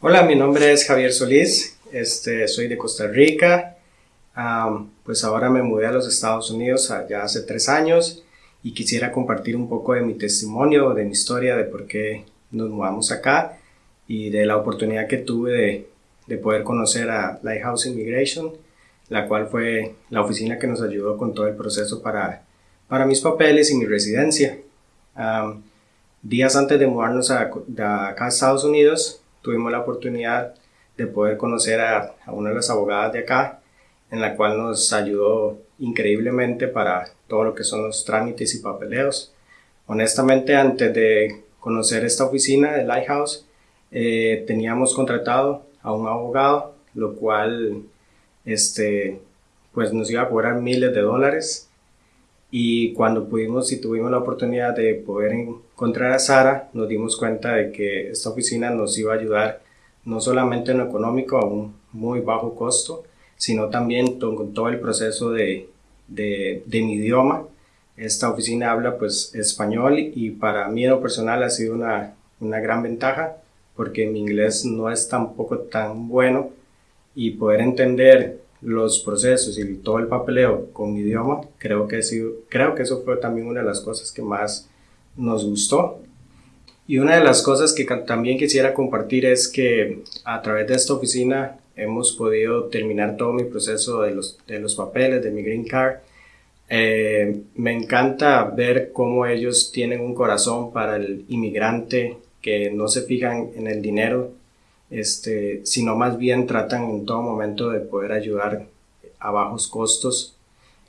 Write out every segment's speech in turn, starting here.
Hola, mi nombre es Javier Solís, este, soy de Costa Rica, pues ahora me mudé a los Estados Unidos ya hace tres años y quisiera compartir un poco de mi testimonio, de mi historia, de por qué nos mudamos acá y de la oportunidad que tuve de, de poder conocer a Lighthouse Immigration, la cual fue la oficina que nos ayudó con todo el proceso para, para mis papeles y mi residencia. días antes de mudarnos a, acá a Estados Unidos, tuvimos la oportunidad de poder conocer a, una de las abogadas de acá, en la cual nos ayudó increíblemente para todo lo que son los trámites y papeleos. Honestamente, antes de conocer esta oficina de Lighthouse, eh, teníamos contratado a un abogado, lo cual este, pues nos iba a cobrar miles de dólares. Y cuando pudimos y tuvimos la oportunidad de poder encontrar a Sara, nos dimos cuenta de que esta oficina nos iba a ayudar no solamente en lo económico a un muy bajo costo, sino también con todo el proceso de, de, mi idioma. Esta oficina habla pues español y para mí en lo personal ha sido una, una gran ventaja porque mi inglés no es tampoco tan bueno y poder entender los procesos y todo el papeleo con idioma, creo que, creo que eso fue también una de las cosas que más nos gustó. Y una de las cosas que también quisiera compartir es que a través de esta oficina hemos podido terminar todo mi proceso de los, de los papeles, de mi green card. Eh, me encanta ver cómo ellos tienen un corazón para el inmigrante, que no se fijan en el dinero, este, sino más bien tratan en todo momento de poder ayudar a bajos costos.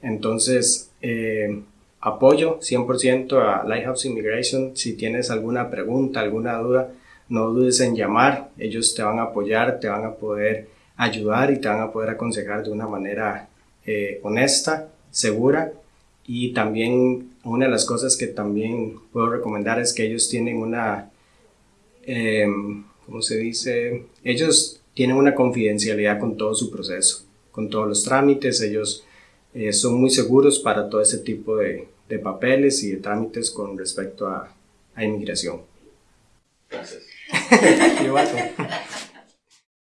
Entonces, eh, apoyo 100% a Lighthouse Immigration. Si tienes alguna pregunta, alguna duda, no dudes en llamar. Ellos te van a apoyar, te van a poder ayudar y te van a poder aconsejar de una manera eh, honesta, segura. Y también una de las cosas que también puedo recomendar es que ellos tienen una, eh, ¿cómo se dice? Ellos tienen una confidencialidad con todo su proceso, con todos los trámites. Ellos eh, son muy seguros para todo ese tipo de, de papeles y de trámites con respecto a, a inmigración. Gracias.